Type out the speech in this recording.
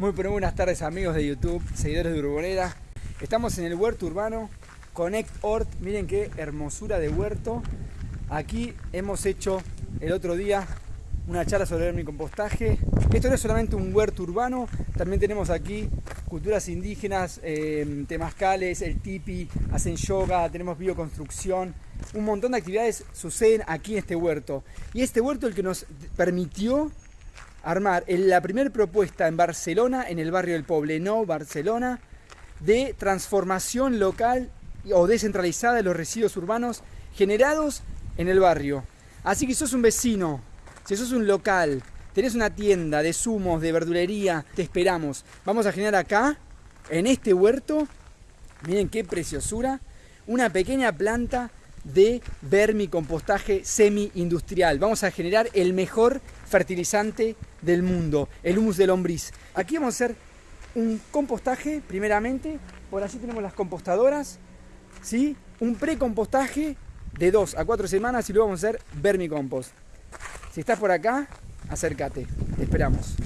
Muy buenas tardes amigos de YouTube, seguidores de Urbonera. Estamos en el huerto urbano Connect Hort. Miren qué hermosura de huerto. Aquí hemos hecho el otro día una charla sobre mi compostaje. Esto no es solamente un huerto urbano, también tenemos aquí culturas indígenas, eh, temazcales, el tipi, hacen yoga, tenemos bioconstrucción. Un montón de actividades suceden aquí en este huerto. Y este huerto el que nos permitió armar la primera propuesta en Barcelona, en el barrio del Poblenou, Barcelona, de transformación local o descentralizada de los residuos urbanos generados en el barrio. Así que si sos un vecino, si sos un local, tenés una tienda de zumos, de verdulería, te esperamos. Vamos a generar acá, en este huerto, miren qué preciosura, una pequeña planta de vermicompostaje semi-industrial. Vamos a generar el mejor fertilizante del mundo, el humus de lombriz. Aquí vamos a hacer un compostaje, primeramente, por allí tenemos las compostadoras, ¿sí? un pre-compostaje de 2 a 4 semanas y luego vamos a hacer vermicompost. Si estás por acá, acércate, te esperamos.